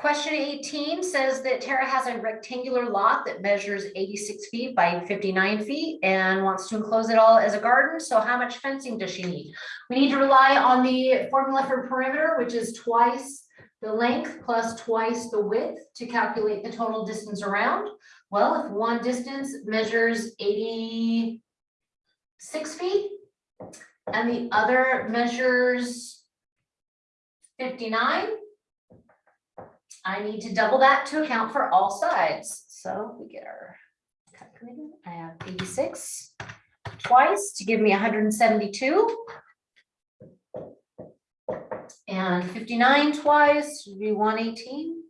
Question eighteen says that Tara has a rectangular lot that measures eighty-six feet by fifty-nine feet and wants to enclose it all as a garden. So how much fencing does she need? We need to rely on the formula for perimeter, which is twice the length plus twice the width to calculate the total distance around. Well, if one distance measures eighty-six feet and the other measures fifty-nine, I need to double that to account for all sides. So we get our calculator. I have eighty-six twice to give me hundred and seventy-two. And fifty-nine twice would be one eighteen.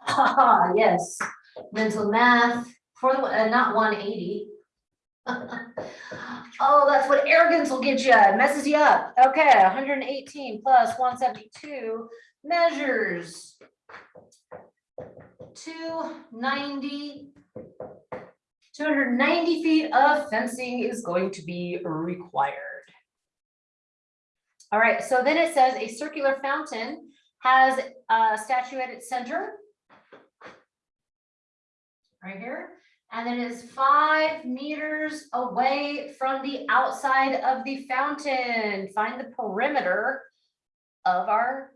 Haha, yes, mental math for the, uh, not one eighty. Oh, that's what arrogance will get you. It messes you up. Okay, hundred and eighteen plus one seventy-two measures. Two ninety. Two hundred and ninety feet of fencing is going to be required. All right, so then it says a circular fountain has a statue at its center. Right here, and it is five meters away from the outside of the fountain. Find the perimeter of our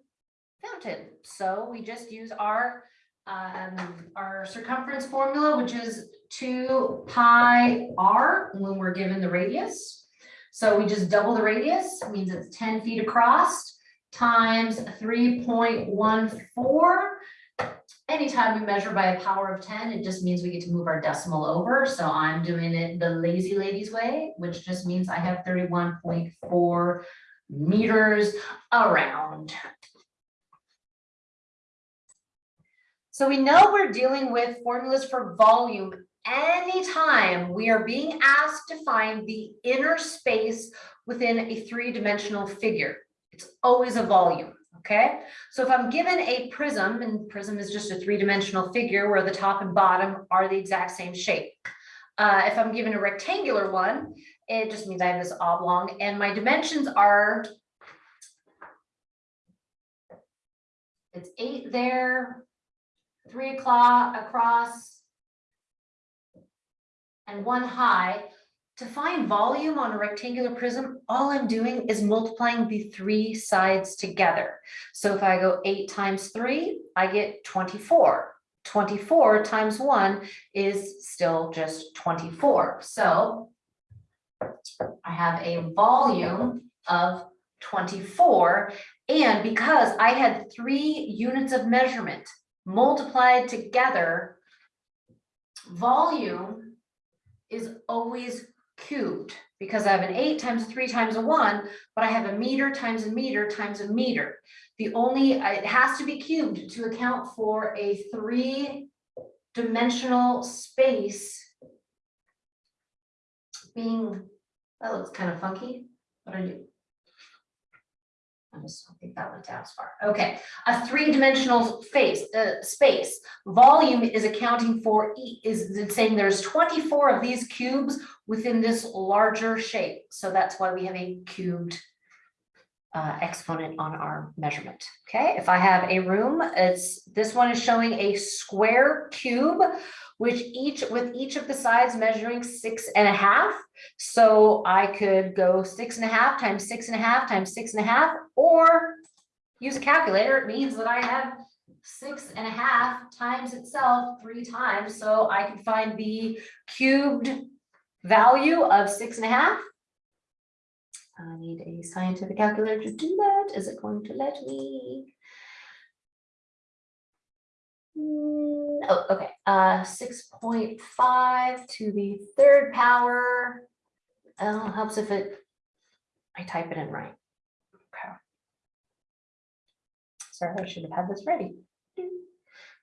fountain. So we just use our, um, our circumference formula, which is two pi r when we're given the radius. So we just double the radius, means it's ten feet across times three point one four. Anytime we measure by a power of ten, it just means we get to move our decimal over. So I'm doing it the lazy ladies way, which just means I have thirty-one point four meters around. So we know we're dealing with formulas for volume anytime we are being asked to find the inner space within a three-dimensional figure. It's always a volume, okay? So if I'm given a prism, and prism is just a three-dimensional figure where the top and bottom are the exact same shape. Uh, if I'm given a rectangular one, it just means I have this oblong and my dimensions are it's eight there, three o'clock across, and one high. To find volume on a rectangular prism, all I'm doing is multiplying the three sides together. So if I go eight times three, I get twenty-four. Twenty-four times one is still just twenty-four. So I have a volume of twenty-four. And because I had three units of measurement multiplied together, volume is always cubed because I have an eight times three times a one, but I have a meter times a meter times a meter. The only, it has to be cubed to account for a three dimensional space being, that looks kind of funky. What I do? I just don't think that went down as far. Okay, a three-dimensional face, uh, space. Volume is accounting for, e- is saying there's twenty-four of these cubes within this larger shape. So that's why we have a cubed uh, exponent on our measurement. Okay, if I have a room, it's, this one is showing a square cube, which each, with each of the sides measuring six and a half. So I could go six and a half times six and a half times six and a half, or use a calculator. It means that I have six and a half times itself three times. So I can find the cubed value of six and a half. I need a scientific calculator to do that. Is it going to let me? Hmm, oh, okay, uh, 6.5 to the third power. Uh, helps if it, I type it in right. Okay. Sorry, I should have had this ready.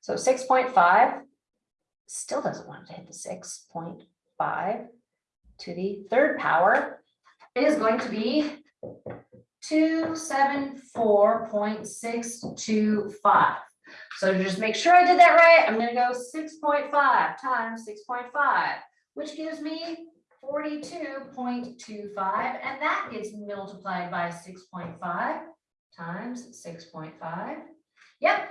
So 6.5 still doesn't want to hit the 6.5 to the third power. It is going to be 274.625. So to just make sure I did that right, I'm gonna go six point five times six point five, which gives me forty-two point two five, and that gets multiplied by six point five times six point five, Yep,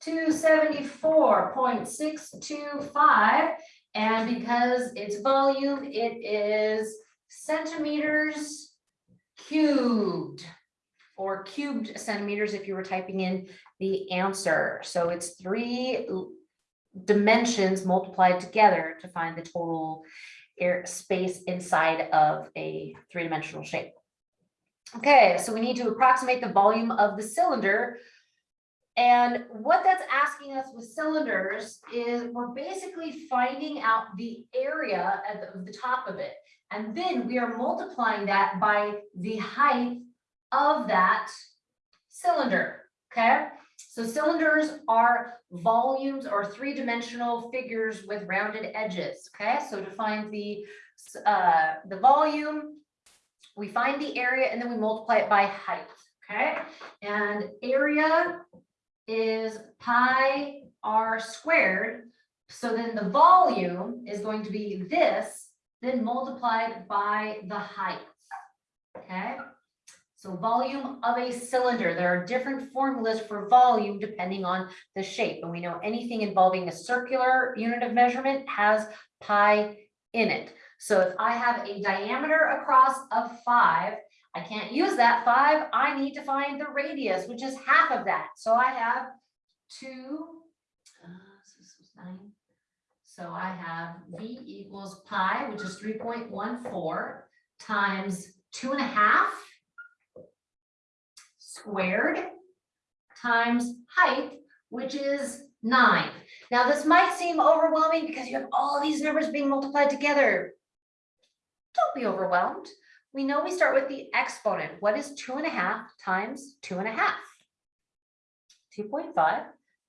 two seventy-four point six two five. And because it's volume, it is centimeters cubed. Or cubed centimeters if you were typing in the answer. So it's three dimensions multiplied together to find the total air space inside of a three-dimensional shape. Okay, so we need to approximate the volume of the cylinder. And what that's asking us with cylinders is we're basically finding out the area of the top of it. And then we are multiplying that by the height of that cylinder, okay? So cylinders are volumes or three-dimensional figures with rounded edges, okay? So to find the, uh, the volume, we find the area and then we multiply it by height, okay? And area is pi r squared. So then the volume is going to be this, then multiplied by the height? So volume of a cylinder, there are different formulas for volume depending on the shape. And we know anything involving a circular unit of measurement has pi in it. So if I have a diameter across of five, I can't use that five, I need to find the radius, which is half of that. So I have two, uh. So I have V equals pi, which is three point one four times two and a half squared times height, which is nine. Now, this might seem overwhelming because you have all these numbers being multiplied together. Don't be overwhelmed. We know we start with the exponent. What is two and a half times two and a half? Two point five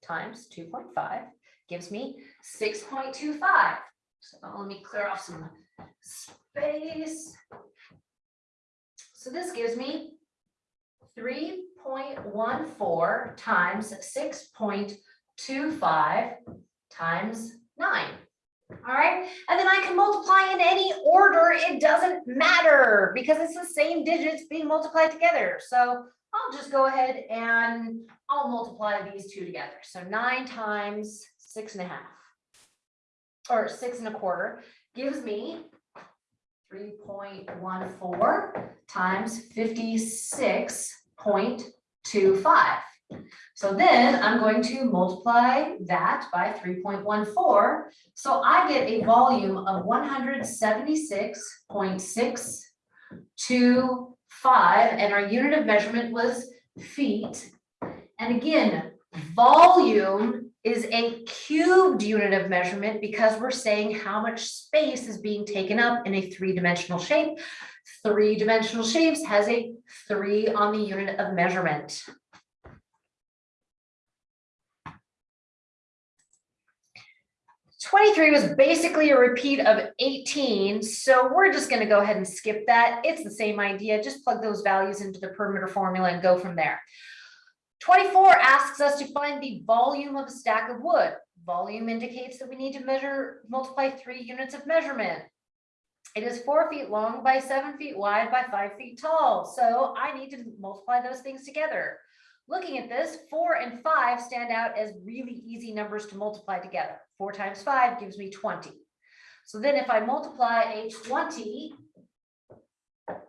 times two point five gives me six point two five. So let me clear off some space. So this gives me three point one four times six point two five times nine. All right, and then I can multiply in any order, it doesn't matter because it's the same digits being multiplied together. So I'll just go ahead and I'll multiply these two together. So nine times six and a half. Or six and a quarter gives me three point one four times fifty-six point two five. So then I'm going to multiply that by three point one four. So I get a volume of one hundred seventy-six point six two five, and our unit of measurement was feet. And again, volume is a cubed unit of measurement because we're saying how much space is being taken up in a three-dimensional shape. Three-dimensional shapes has a three on the unit of measurement. Twenty-three was basically a repeat of eighteen, so we're just gonna go ahead and skip that. It's the same idea, just plug those values into the perimeter formula and go from there. Twenty-four asks us to find the volume of a stack of wood. Volume indicates that we need to measure, multiply three units of measurement. It is four feet long by seven feet wide by five feet tall, so I need to multiply those things together. Looking at this, four and five stand out as really easy numbers to multiply together. Four times five gives me twenty. So then if I multiply a twenty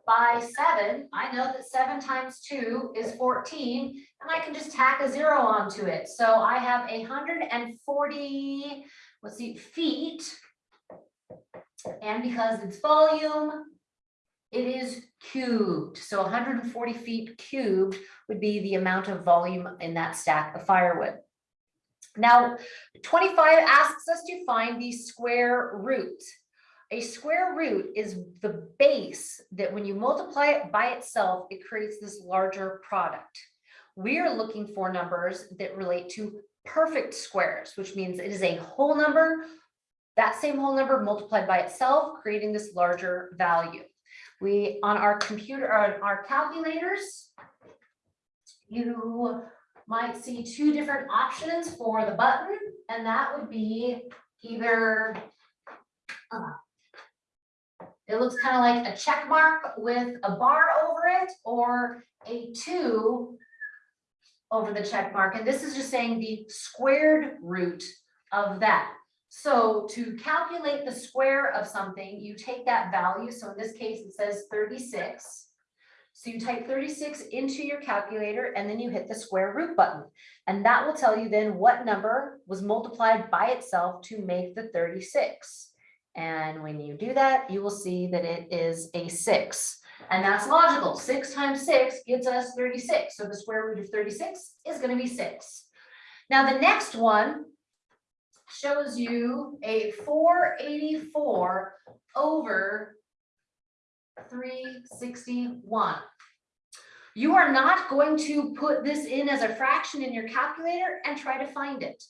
by seven, I know that seven times two is fourteen, and I can just tack a zero onto it. So I have a hundred and forty, let's see, feet. And because it's volume, it is cubed. So hundred and forty feet cubed would be the amount of volume in that stack of firewood. Now, twenty-five asks us to find the square root. A square root is the base that when you multiply it by itself, it creates this larger product. We are looking for numbers that relate to perfect squares, which means it is a whole number, that same whole number multiplied by itself, creating this larger value. We, on our computer, on our calculators, you might see two different options for the button, and that would be either uh, it looks kind of like a check mark with a bar over it, or a two over the check mark, and this is just saying the squared root of that. So to calculate the square of something, you take that value, so in this case, it says thirty-six. So you type thirty-six into your calculator and then you hit the square root button. And that will tell you then what number was multiplied by itself to make the thirty-six. And when you do that, you will see that it is a six. And that's logical. Six times six gives us thirty-six. So the square root of thirty-six is gonna be six. Now, the next one shows you a four eighty-four over three sixty-one. You are not going to put this in as a fraction in your calculator and try to find it.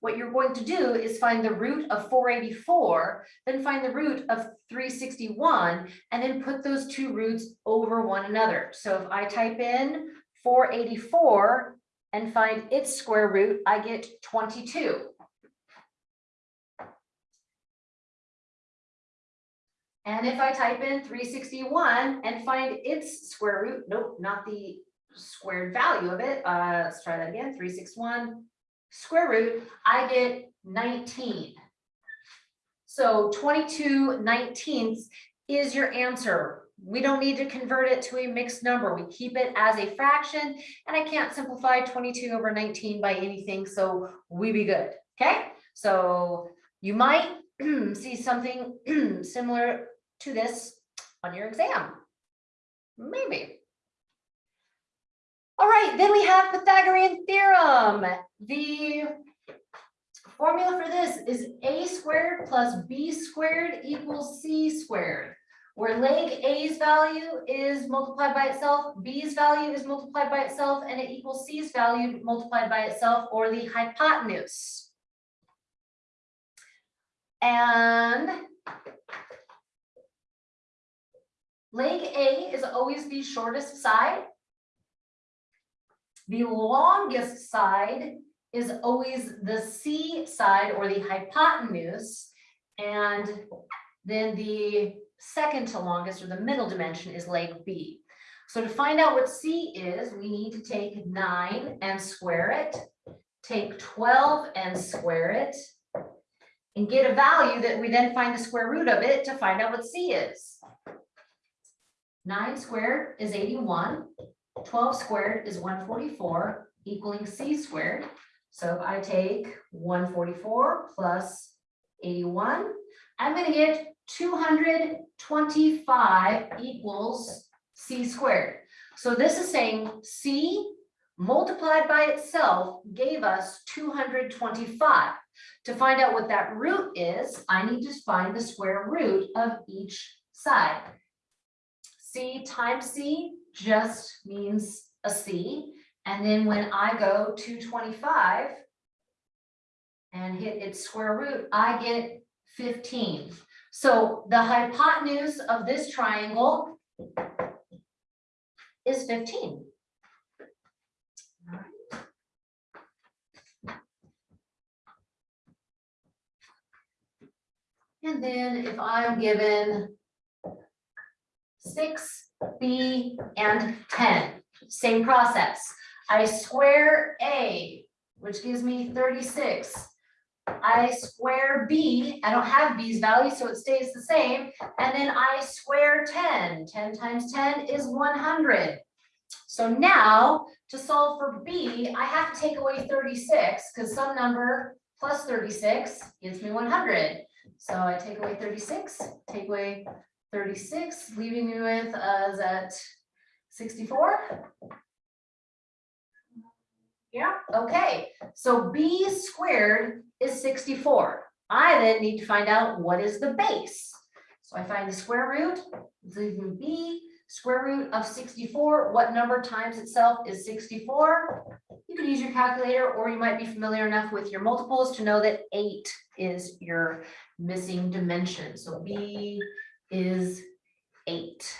What you're going to do is find the root of four eighty-four, then find the root of three sixty-one, and then put those two roots over one another. So if I type in four eighty-four and find its square root, I get twenty-two. And if I type in three sixty-one and find its square root, nope, not the squared value of it, uh, let's try that again, three six one square root, I get nineteen. So 22 19ths is your answer. We don't need to convert it to a mixed number. We keep it as a fraction, and I can't simplify twenty-two over nineteen by anything, so we be good, okay? So you might see something similar to this on your exam. Maybe. All right, then we have Pythagorean theorem. The formula for this is a squared plus b squared equals c squared. Where leg A's value is multiplied by itself, B's value is multiplied by itself, and it equals C's value multiplied by itself, or the hypotenuse. And leg A is always the shortest side. The longest side is always the C side or the hypotenuse. And then the second to longest or the middle dimension is leg B. So to find out what C is, we need to take nine and square it, take twelve and square it, and get a value that we then find the square root of it to find out what C is. Nine squared is 81, 12 squared is one forty-four, equaling C squared. So if I take one forty-four plus eighty-one, I'm gonna get two hundred twenty-five equals C squared. So this is saying C multiplied by itself gave us two hundred twenty-five. To find out what that root is, I need to find the square root of each side. C times C just means a C. And then when I go to twenty-five and hit its square root, I get fifteen. So the hypotenuse of this triangle is fifteen. And then if I'm given six, B, and ten, same process. I square A, which gives me thirty-six. I square B, I don't have B's value, so it stays the same, and then I square 10. 10 times ten is one hundred. So now, to solve for B, I have to take away thirty-six, because some number plus thirty-six gives me one hundred. So I take away thirty-six, take away thirty-six, leaving me with uh, us at sixty-four. Yeah, okay, so b squared is sixty-four. I then need to find out what is the base. So I find the square root, leaving b, square root of sixty-four, what number times itself is sixty-four? You could use your calculator, or you might be familiar enough with your multiples to know that eight is your missing dimension. So b is eight.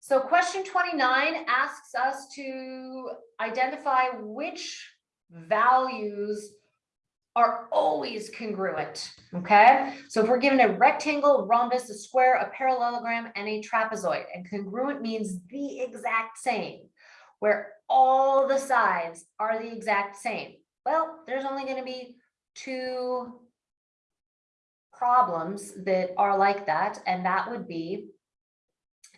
So question twenty-nine asks us to identify which values are always congruent, okay? So if we're given a rectangle, rhombus, a square, a parallelogram, and a trapezoid, and congruent means the exact same. where all the sides are the exact same? Well, there's only gonna be two problems that are like that, and that would be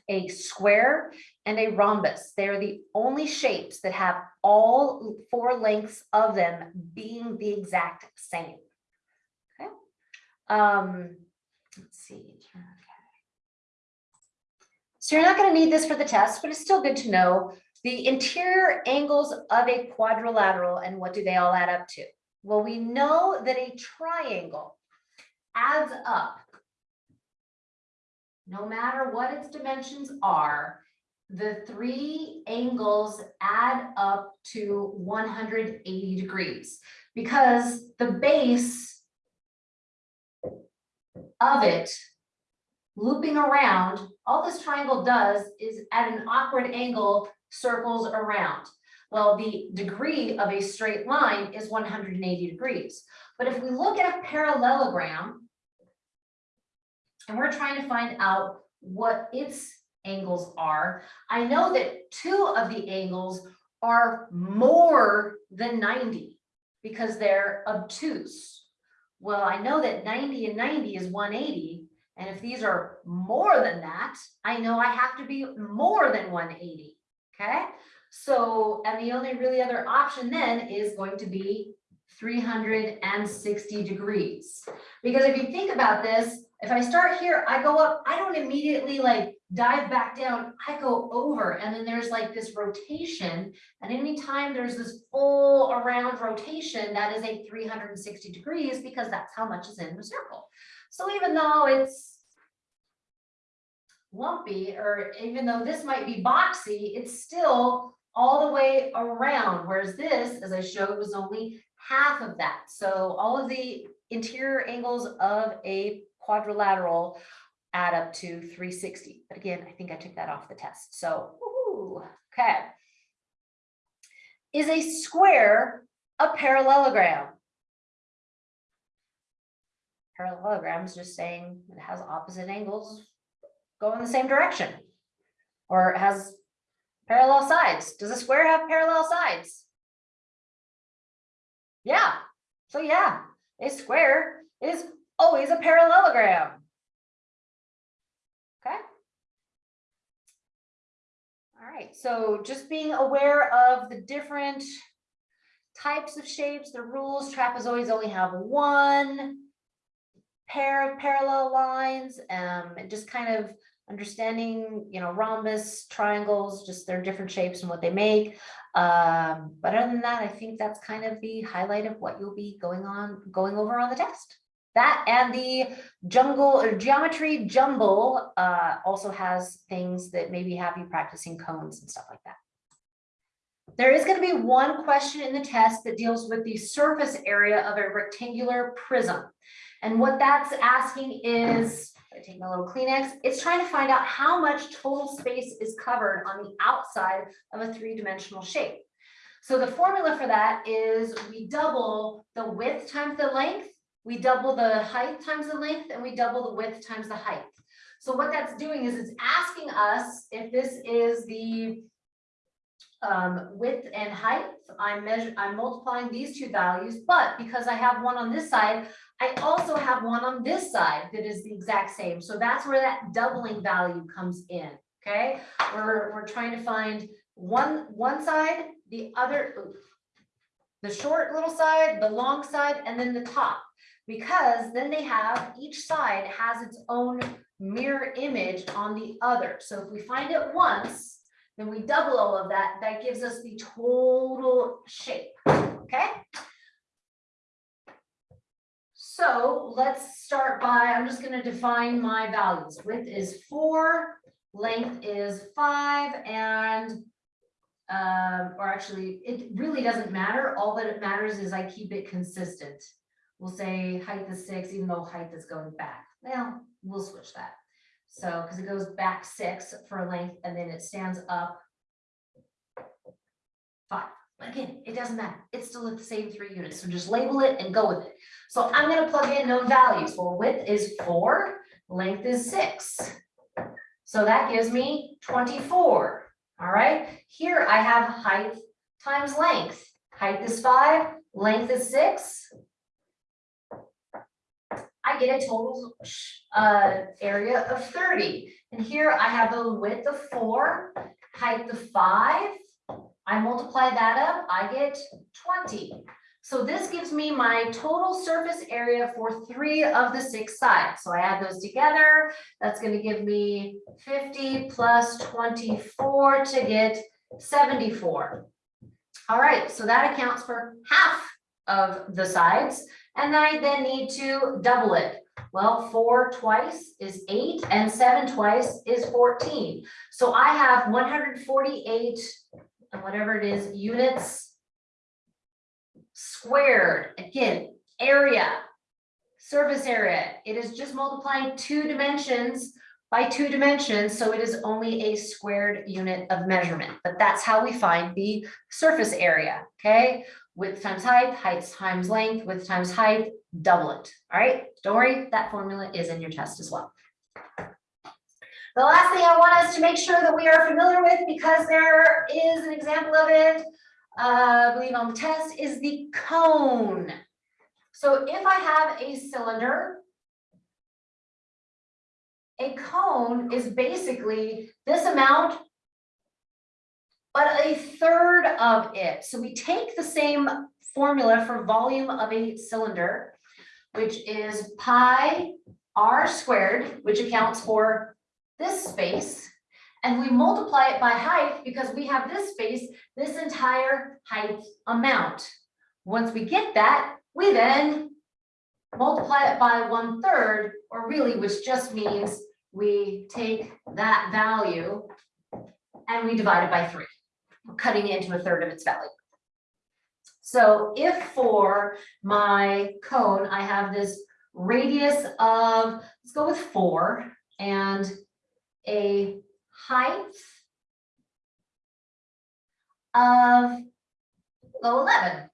a square and a rhombus. They're the only shapes that have all four lengths of them being the exact same. Okay. Um, let's see. okay. So you're not going to need this for the test, but it's still good to know the interior angles of a quadrilateral and what do they all add up to? Well, we know that a triangle adds up no matter what its dimensions are, the three angles add up to one hundred eighty degrees. Because the base of it looping around, all this triangle does is at an awkward angle circles around. Well, the degree of a straight line is one hundred and eighty degrees. But if we look at a parallelogram, and we're trying to find out what its angles are. I know that two of the angles are more than ninety because they're obtuse. Well, I know that ninety and ninety is one eighty, and if these are more than that, I know I have to be more than one eighty, okay? So, and the only really other option then is going to be three hundred and sixty degrees. Because if you think about this, if I start here, I go up, I don't immediately like dive back down, I go over and then there's like this rotation. And anytime there's this full around rotation, that is a three hundred and sixty degrees because that's how much is in the circle. So even though it's lumpy, or even though this might be boxy, it's still all the way around, whereas this, as I showed, was only half of that. So all of the interior angles of a quadrilateral add up to three sixty. But again, I think I took that off the test. So, woohoo, okay. Is a square a parallelogram? Parallelogram is just saying it has opposite angles go in the same direction. Or it has parallel sides. Does a square have parallel sides? Yeah, so yeah, a square is always a parallelogram. Okay. All right, so just being aware of the different types of shapes, the rules, trapezoids only have one pair of parallel lines, um, and just kind of understanding, you know, rhombus, triangles, just their different shapes and what they make. Um, but other than that, I think that's kind of the highlight of what you'll be going on, going over on the test. That and the jungle geometry jumble uh, also has things that maybe have you practicing cones and stuff like that. There is going to be one question in the test that deals with the surface area of a rectangular prism. And what that's asking is, I take my little Kleenex, it's trying to find out how much total space is covered on the outside of a three-dimensional shape. So the formula for that is we double the width times the length we double the height times the length and we double the width times the height. So what that's doing is it's asking us if this is the um, width and height, I'm measure, I'm multiplying these two values, but because I have one on this side, I also have one on this side that is the exact same. So that's where that doubling value comes in. Okay, we're, we're trying to find one, one side, the other, the short little side, the long side, and then the top because then they have, each side has its own mirror image on the other. So if we find it once, then we double all of that, that gives us the total shape, okay? So let's start by, I'm just gonna define my values. Width is four, length is five, and um, or actually, it really doesn't matter. All that it matters is I keep it consistent we'll say height is six, even though height is going back. Well, we'll switch that. So, because it goes back six for length and then it stands up five. But again, it doesn't matter. It's still at the same three units. So just label it and go with it. So I'm going to plug in known values. Well, width is four, length is six. So that gives me 24. All right, here I have height times length. Height is five, length is six. I get a total uh area of thirty. And here I have a width of four, height of five. I multiply that up, I get twenty. So this gives me my total surface area for three of the six sides. So I add those together. That's gonna give me fifty plus twenty-four to get seventy-four. All right, so that accounts for half of the sides. And then I then need to double it. Well, four twice is eight and seven twice is fourteen. So I have one hundred forty-eight, and whatever it is, units squared, again, area, surface area. It is just multiplying two dimensions by two dimensions, so it is only a squared unit of measurement. But that's how we find the surface area, okay? Width times height, height times length, width times height, double it, all right? Don't worry, that formula is in your test as well. The last thing I want us to make sure that we are familiar with, because there is an example of it, uh, I believe on the test, is the cone. So if I have a cylinder, a cone is basically this amount but a third of it. So we take the same formula for volume of a cylinder, which is pi r squared, which accounts for this space. And we multiply it by height because we have this space, this entire height amount. Once we get that, we then multiply it by one third, or really, which just means we take that value and we divide it by three cutting into a third of its value. So if for my cone, I have this radius of, let's go with four and a height of low 11.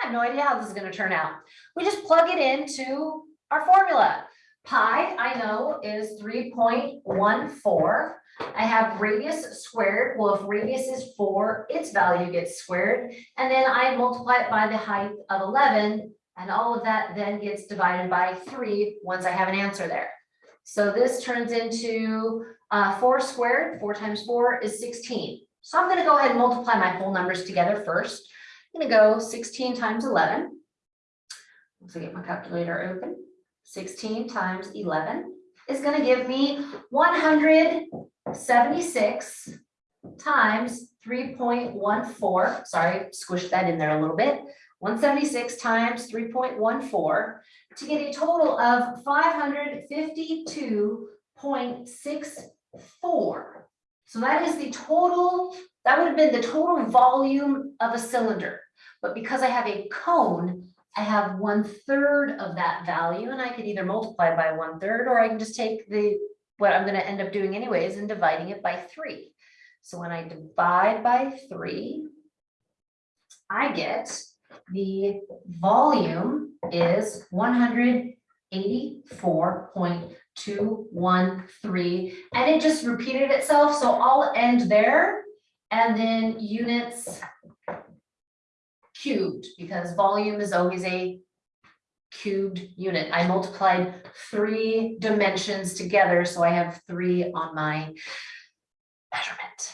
I have no idea how this is going to turn out. We just plug it into our formula. Pi, I know, is 3.14. I have radius squared. Well, if radius is four, its value gets squared. And then I multiply it by the height of 11. And all of that then gets divided by three once I have an answer there. So this turns into uh, four squared. Four times four is 16. So I'm going to go ahead and multiply my whole numbers together first. I'm going to go 16 times 11. Let's get my calculator open. 16 times 11 is going to give me 176 times 3.14. Sorry, squished that in there a little bit. 176 times 3.14 to get a total of 552.64. So that is the total, that would have been the total volume of a cylinder. But because I have a cone, I have one third of that value and I could either multiply by one third or I can just take the, what I'm gonna end up doing anyways and dividing it by three. So when I divide by three, I get the volume is one hundred eighty-four point two one three, and it just repeated itself, so I'll end there. And then units cubed, because volume is always a cubed unit. I multiplied three dimensions together, so I have three on my measurement.